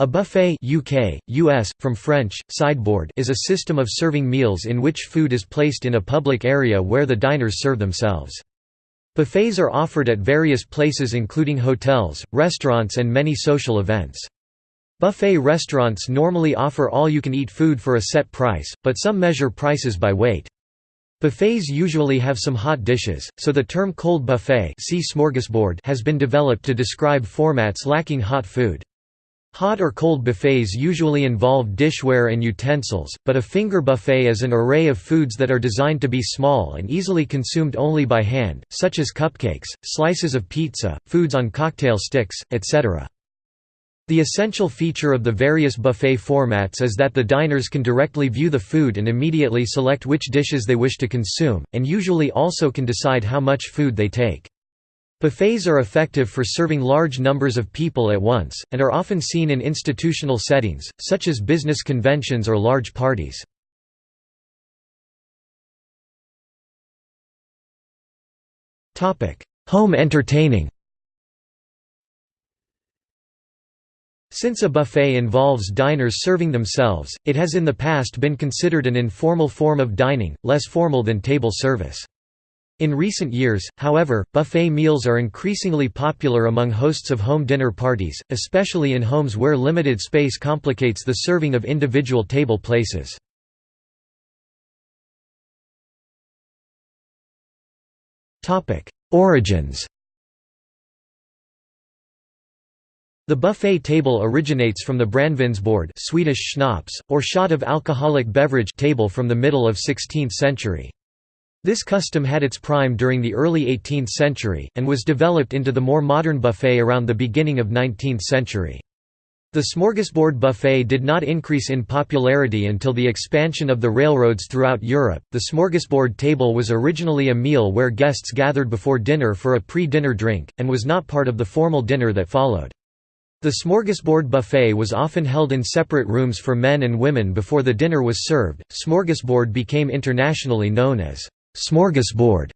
A buffet UK, US, from French, sideboard is a system of serving meals in which food is placed in a public area where the diners serve themselves. Buffets are offered at various places including hotels, restaurants and many social events. Buffet restaurants normally offer all-you-can-eat food for a set price, but some measure prices by weight. Buffets usually have some hot dishes, so the term cold buffet see smorgasbord has been developed to describe formats lacking hot food. Hot or cold buffets usually involve dishware and utensils, but a finger buffet is an array of foods that are designed to be small and easily consumed only by hand, such as cupcakes, slices of pizza, foods on cocktail sticks, etc. The essential feature of the various buffet formats is that the diners can directly view the food and immediately select which dishes they wish to consume, and usually also can decide how much food they take. Buffets are effective for serving large numbers of people at once, and are often seen in institutional settings, such as business conventions or large parties. Home entertaining Since a buffet involves diners serving themselves, it has in the past been considered an informal form of dining, less formal than table service. In recent years, however, buffet meals are increasingly popular among hosts of home dinner parties, especially in homes where limited space complicates the serving of individual table places. Origins The buffet table originates from the Brännvinsbord Swedish schnapps, or shot of alcoholic beverage table from the middle of 16th century. This custom had its prime during the early 18th century, and was developed into the more modern buffet around the beginning of 19th century. The smorgasbord buffet did not increase in popularity until the expansion of the railroads throughout Europe. The smorgasbord table was originally a meal where guests gathered before dinner for a pre dinner drink, and was not part of the formal dinner that followed. The smorgasbord buffet was often held in separate rooms for men and women before the dinner was served. Smorgasbord became internationally known as smorgasbord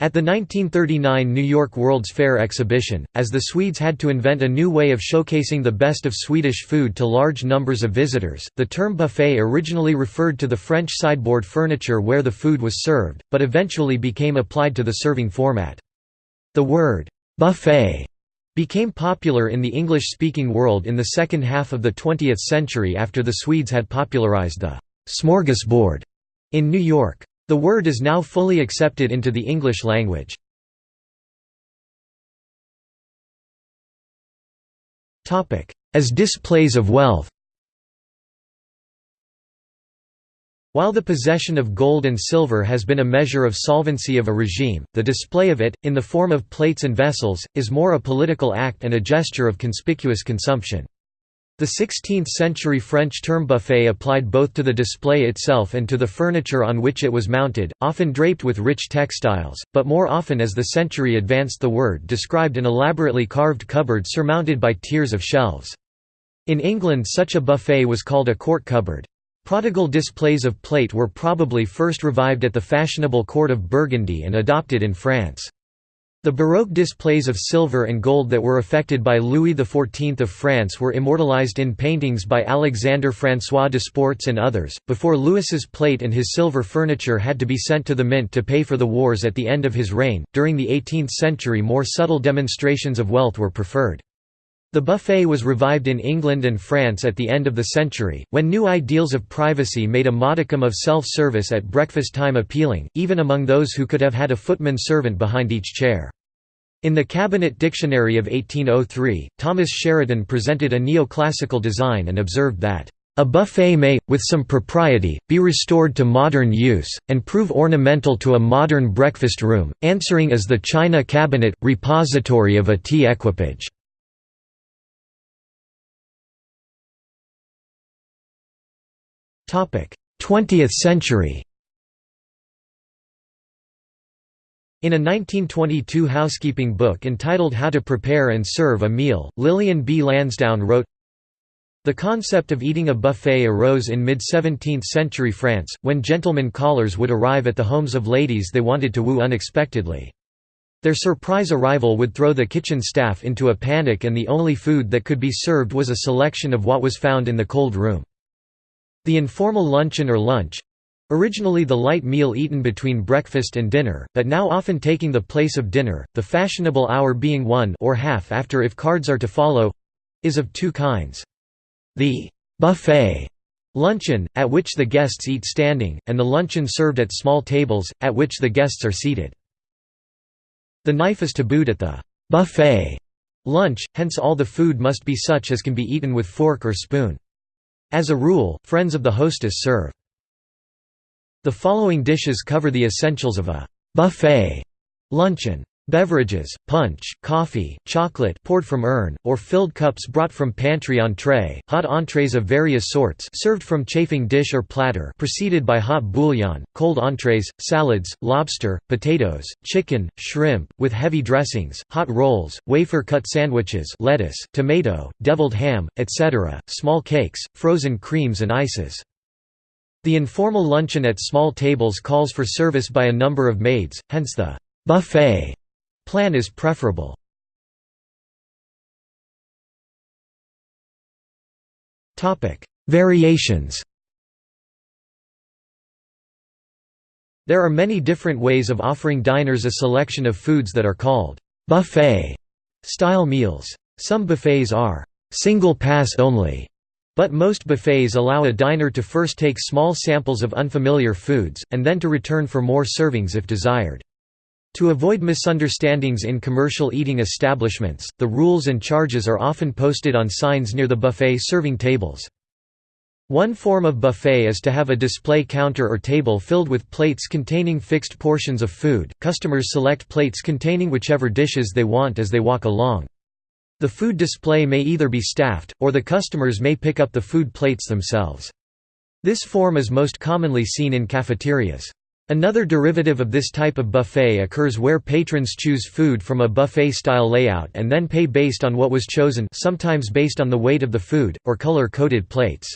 at the 1939 New York World's Fair exhibition, as the Swedes had to invent a new way of showcasing the best of Swedish food to large numbers of visitors, the term buffet originally referred to the French sideboard furniture where the food was served, but eventually became applied to the serving format. The word, buffet, became popular in the English-speaking world in the second half of the 20th century after the Swedes had popularized the smorgasbord in New York. The word is now fully accepted into the English language. As displays of wealth While the possession of gold and silver has been a measure of solvency of a regime, the display of it, in the form of plates and vessels, is more a political act and a gesture of conspicuous consumption. The 16th-century French term buffet applied both to the display itself and to the furniture on which it was mounted, often draped with rich textiles, but more often as the century advanced the word described an elaborately carved cupboard surmounted by tiers of shelves. In England such a buffet was called a court cupboard. Prodigal displays of plate were probably first revived at the fashionable court of Burgundy and adopted in France. The Baroque displays of silver and gold that were affected by Louis XIV of France were immortalized in paintings by Alexandre François Desportes and others. Before Louis's plate and his silver furniture had to be sent to the mint to pay for the wars at the end of his reign, during the 18th century more subtle demonstrations of wealth were preferred. The buffet was revived in England and France at the end of the century, when new ideals of privacy made a modicum of self-service at breakfast time appealing, even among those who could have had a footman servant behind each chair. In the Cabinet Dictionary of 1803, Thomas Sheraton presented a neoclassical design and observed that a buffet may, with some propriety, be restored to modern use, and prove ornamental to a modern breakfast room, answering as the china cabinet, repository of a tea equipage. 20th century In a 1922 housekeeping book entitled How to Prepare and Serve a Meal, Lillian B. Lansdowne wrote, The concept of eating a buffet arose in mid-17th century France, when gentlemen callers would arrive at the homes of ladies they wanted to woo unexpectedly. Their surprise arrival would throw the kitchen staff into a panic and the only food that could be served was a selection of what was found in the cold room. The informal luncheon or lunch Originally the light meal eaten between breakfast and dinner, but now often taking the place of dinner, the fashionable hour being one or half after if cards are to follow—is of two kinds. The «buffet» luncheon, at which the guests eat standing, and the luncheon served at small tables, at which the guests are seated. The knife is tabooed at the buffet lunch, hence all the food must be such as can be eaten with fork or spoon. As a rule, friends of the hostess serve. The following dishes cover the essentials of a buffet luncheon. Beverages, punch, coffee, chocolate poured from urn, or filled cups brought from pantry on tray, hot entrees of various sorts served from chafing dish or platter preceded by hot bouillon, cold entrees, salads, lobster, potatoes, chicken, shrimp, with heavy dressings, hot rolls, wafer-cut sandwiches lettuce, tomato, deviled ham, etc., small cakes, frozen creams and ices. The informal luncheon at small tables calls for service by a number of maids, hence the buffet Plan is preferable. Variations There are many different ways of offering diners a selection of foods that are called buffet style meals. Some buffets are single pass only, but most buffets allow a diner to first take small samples of unfamiliar foods, and then to return for more servings if desired. To avoid misunderstandings in commercial eating establishments, the rules and charges are often posted on signs near the buffet serving tables. One form of buffet is to have a display counter or table filled with plates containing fixed portions of food. Customers select plates containing whichever dishes they want as they walk along. The food display may either be staffed, or the customers may pick up the food plates themselves. This form is most commonly seen in cafeterias. Another derivative of this type of buffet occurs where patrons choose food from a buffet-style layout and then pay based on what was chosen sometimes based on the weight of the food, or color-coded plates.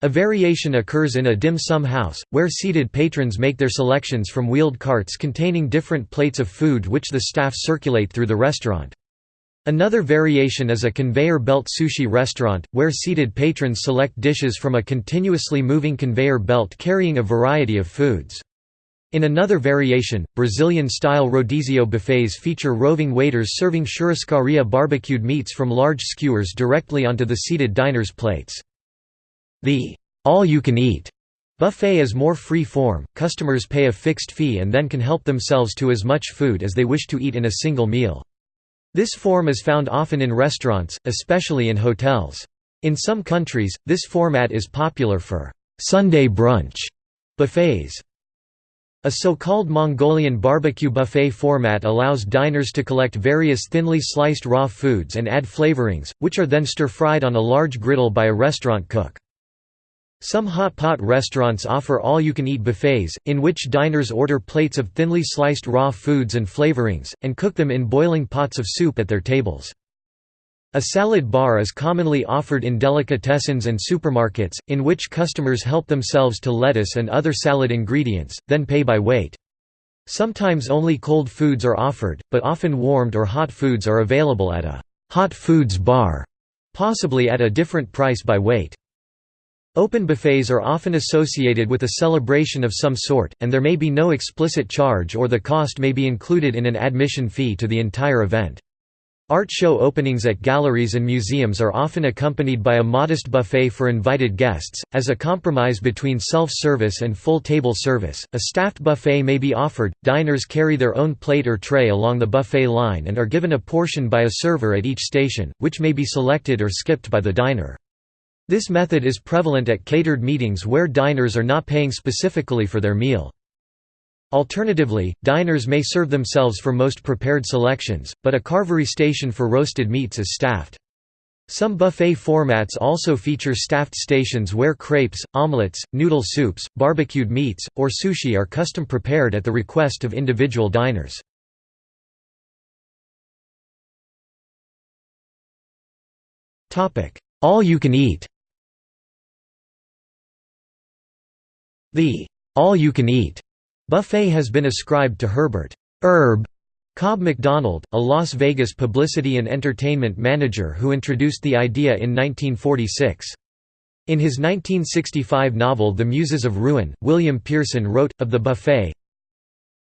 A variation occurs in a dim sum house, where seated patrons make their selections from wheeled carts containing different plates of food which the staff circulate through the restaurant. Another variation is a conveyor belt sushi restaurant, where seated patrons select dishes from a continuously moving conveyor belt carrying a variety of foods. In another variation, Brazilian-style rodizio buffets feature roving waiters serving churrascaria barbecued meats from large skewers directly onto the seated diners' plates. The all-you-can-eat buffet is more free form, customers pay a fixed fee and then can help themselves to as much food as they wish to eat in a single meal. This form is found often in restaurants, especially in hotels. In some countries, this format is popular for Sunday brunch buffets. A so-called Mongolian barbecue buffet format allows diners to collect various thinly sliced raw foods and add flavorings, which are then stir-fried on a large griddle by a restaurant cook. Some hot pot restaurants offer all-you-can-eat buffets, in which diners order plates of thinly sliced raw foods and flavorings, and cook them in boiling pots of soup at their tables. A salad bar is commonly offered in delicatessens and supermarkets, in which customers help themselves to lettuce and other salad ingredients, then pay by weight. Sometimes only cold foods are offered, but often warmed or hot foods are available at a «hot foods bar», possibly at a different price by weight. Open buffets are often associated with a celebration of some sort, and there may be no explicit charge or the cost may be included in an admission fee to the entire event. Art show openings at galleries and museums are often accompanied by a modest buffet for invited guests. As a compromise between self service and full table service, a staffed buffet may be offered. Diners carry their own plate or tray along the buffet line and are given a portion by a server at each station, which may be selected or skipped by the diner. This method is prevalent at catered meetings where diners are not paying specifically for their meal. Alternatively, diners may serve themselves for most prepared selections, but a carvery station for roasted meats is staffed. Some buffet formats also feature staffed stations where crepes, omelets, noodle soups, barbecued meats, or sushi are custom prepared at the request of individual diners. All you can eat The all-you-can-eat buffet has been ascribed to Herbert Herb Cobb McDonald, a Las Vegas publicity and entertainment manager who introduced the idea in 1946. In his 1965 novel The Muses of Ruin, William Pearson wrote, of the buffet,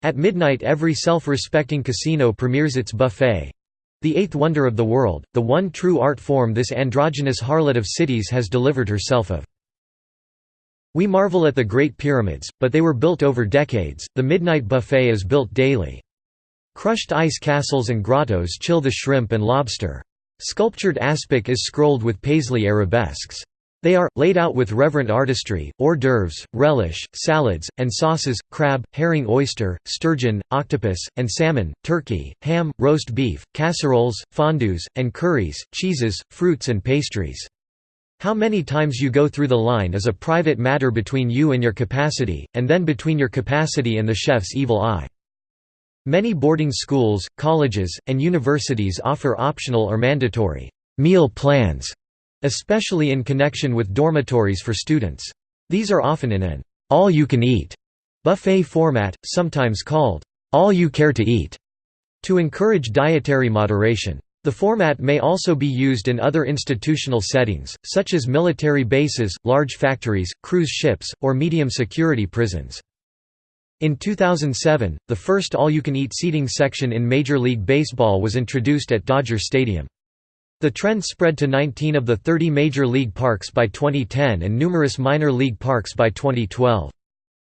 At midnight every self-respecting casino premieres its buffet. The eighth wonder of the world, the one true art form this androgynous harlot of cities has delivered herself of. We marvel at the Great Pyramids, but they were built over decades, the midnight buffet is built daily. Crushed ice castles and grottos chill the shrimp and lobster. Sculptured aspic is scrolled with paisley arabesques. They are, laid out with reverent artistry, hors d'oeuvres, relish, salads, and sauces, crab, herring oyster, sturgeon, octopus, and salmon, turkey, ham, roast beef, casseroles, fondues, and curries, cheeses, fruits and pastries. How many times you go through the line is a private matter between you and your capacity, and then between your capacity and the chef's evil eye. Many boarding schools, colleges, and universities offer optional or mandatory meal plans especially in connection with dormitories for students. These are often in an all-you-can-eat buffet format, sometimes called all you care to eat, to encourage dietary moderation. The format may also be used in other institutional settings, such as military bases, large factories, cruise ships, or medium-security prisons. In 2007, the first all-you-can-eat seating section in Major League Baseball was introduced at Dodger Stadium. The trend spread to 19 of the 30 major league parks by 2010 and numerous minor league parks by 2012.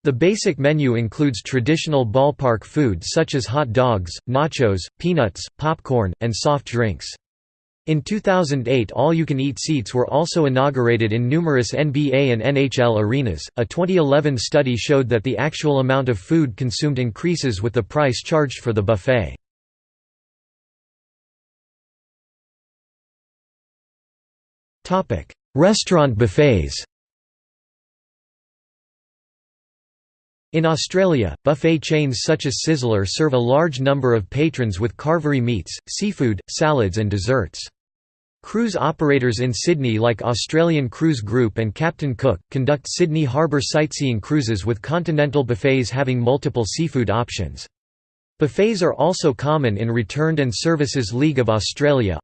The basic menu includes traditional ballpark food such as hot dogs, nachos, peanuts, popcorn, and soft drinks. In 2008, all you can eat seats were also inaugurated in numerous NBA and NHL arenas. A 2011 study showed that the actual amount of food consumed increases with the price charged for the buffet. Restaurant buffets In Australia, buffet chains such as Sizzler serve a large number of patrons with carvery meats, seafood, salads and desserts. Cruise operators in Sydney like Australian Cruise Group and Captain Cook, conduct Sydney Harbour sightseeing cruises with continental buffets having multiple seafood options. Buffets are also common in Returned and Services League of Australia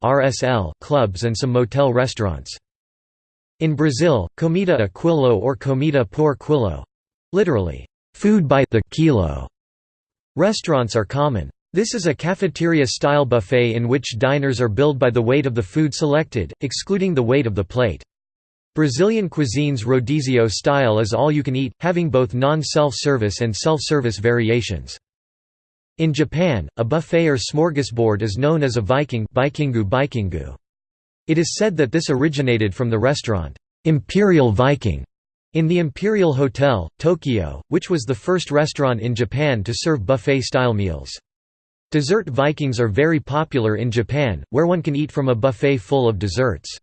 clubs and some motel restaurants. In Brazil, comida a quilo or comida por quilo literally, food by the kilo restaurants are common. This is a cafeteria-style buffet in which diners are billed by the weight of the food selected, excluding the weight of the plate. Brazilian cuisine's rodizio style is all you can eat, having both non-self-service and self-service variations. In Japan, a buffet or smorgasbord is known as a viking. It is said that this originated from the restaurant, Imperial Viking, in the Imperial Hotel, Tokyo, which was the first restaurant in Japan to serve buffet-style meals. Dessert Vikings are very popular in Japan, where one can eat from a buffet full of desserts.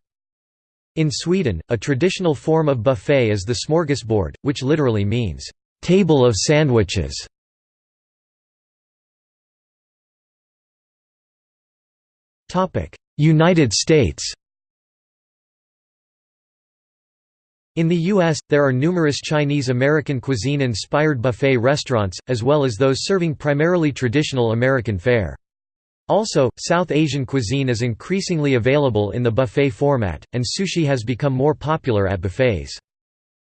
In Sweden, a traditional form of buffet is the smorgasbord, which literally means, "...table of sandwiches". United States In the U.S., there are numerous Chinese-American cuisine-inspired buffet restaurants, as well as those serving primarily traditional American fare. Also, South Asian cuisine is increasingly available in the buffet format, and sushi has become more popular at buffets.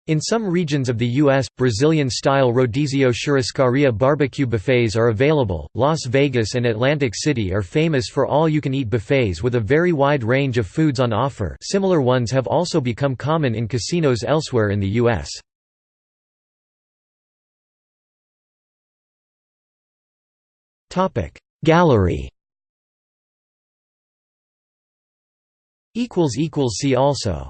In some regions of the U.S., Brazilian-style rodizio churrascaria barbecue buffets are available. Las Vegas and Atlantic City are famous for all-you-can-eat buffets with a very wide range of foods on offer similar ones have also become common in casinos elsewhere in the U.S. Gallery See also